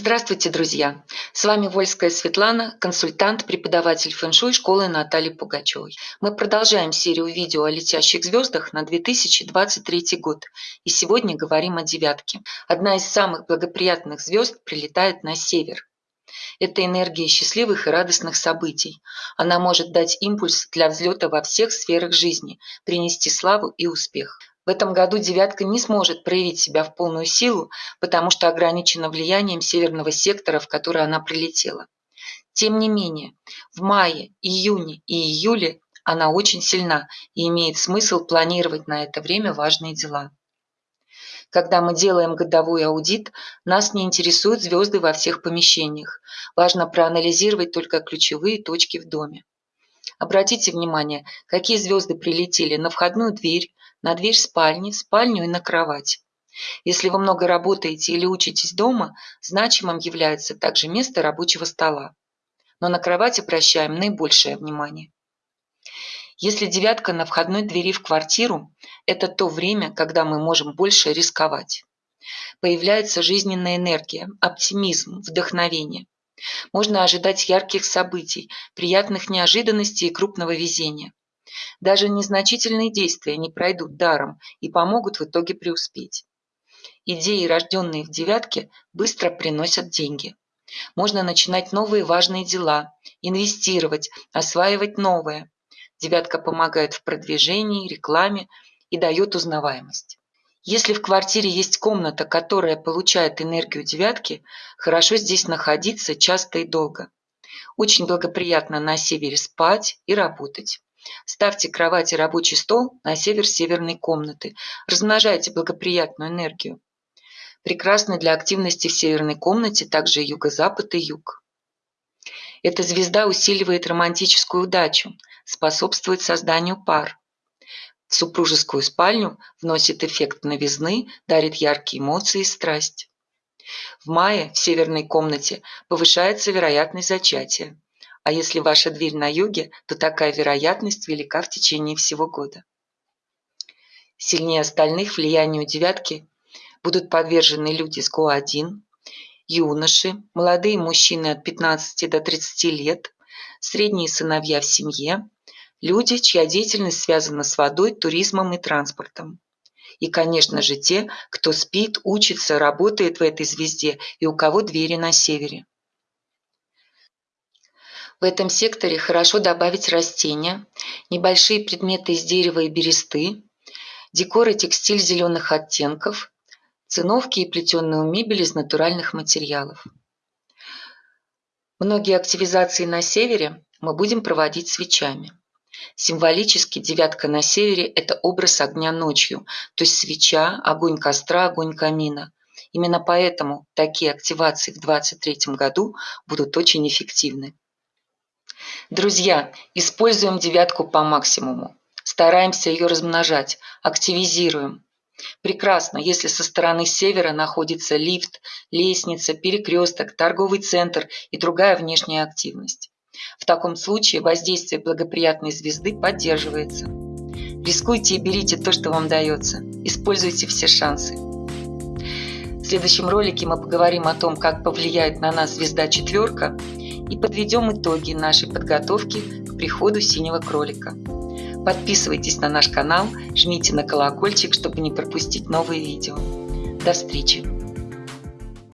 Здравствуйте, друзья! С вами Вольская Светлана, консультант, преподаватель фэн-шуй школы Натальи Пугачевой. Мы продолжаем серию видео о летящих звездах на 2023 год. И сегодня говорим о девятке. Одна из самых благоприятных звезд прилетает на север. Это энергия счастливых и радостных событий. Она может дать импульс для взлета во всех сферах жизни, принести славу и успех. В этом году «девятка» не сможет проявить себя в полную силу, потому что ограничена влиянием северного сектора, в который она прилетела. Тем не менее, в мае, июне и июле она очень сильна и имеет смысл планировать на это время важные дела. Когда мы делаем годовой аудит, нас не интересуют звезды во всех помещениях. Важно проанализировать только ключевые точки в доме. Обратите внимание, какие звезды прилетели на входную дверь, на дверь спальни, спальню и на кровать. Если вы много работаете или учитесь дома, значимым является также место рабочего стола. Но на кровать обращаем наибольшее внимание. Если девятка на входной двери в квартиру, это то время, когда мы можем больше рисковать. Появляется жизненная энергия, оптимизм, вдохновение. Можно ожидать ярких событий, приятных неожиданностей и крупного везения. Даже незначительные действия не пройдут даром и помогут в итоге преуспеть. Идеи, рожденные в девятке, быстро приносят деньги. Можно начинать новые важные дела, инвестировать, осваивать новое. Девятка помогает в продвижении, рекламе и дает узнаваемость. Если в квартире есть комната, которая получает энергию девятки, хорошо здесь находиться часто и долго. Очень благоприятно на севере спать и работать. Ставьте кровать и рабочий стол на север северной комнаты. Размножайте благоприятную энергию. Прекрасны для активности в северной комнате также юго-запад и юг. Эта звезда усиливает романтическую удачу, способствует созданию пар. В супружескую спальню вносит эффект новизны, дарит яркие эмоции и страсть. В мае в северной комнате повышается вероятность зачатия а если ваша дверь на юге, то такая вероятность велика в течение всего года. Сильнее остальных влиянию девятки будут подвержены люди с ГО-1, юноши, молодые мужчины от 15 до 30 лет, средние сыновья в семье, люди, чья деятельность связана с водой, туризмом и транспортом. И, конечно же, те, кто спит, учится, работает в этой звезде и у кого двери на севере. В этом секторе хорошо добавить растения, небольшие предметы из дерева и бересты, декор и текстиль зеленых оттенков, циновки и плетеную мебель из натуральных материалов. Многие активизации на севере мы будем проводить свечами. Символически девятка на севере – это образ огня ночью, то есть свеча, огонь костра, огонь камина. Именно поэтому такие активации в 2023 году будут очень эффективны. Друзья, используем девятку по максимуму. Стараемся ее размножать, активизируем. Прекрасно, если со стороны севера находится лифт, лестница, перекресток, торговый центр и другая внешняя активность. В таком случае воздействие благоприятной звезды поддерживается. Рискуйте и берите то, что вам дается. Используйте все шансы. В следующем ролике мы поговорим о том, как повлияет на нас звезда четверка и подведем итоги нашей подготовки к приходу синего кролика. Подписывайтесь на наш канал, жмите на колокольчик, чтобы не пропустить новые видео. До встречи!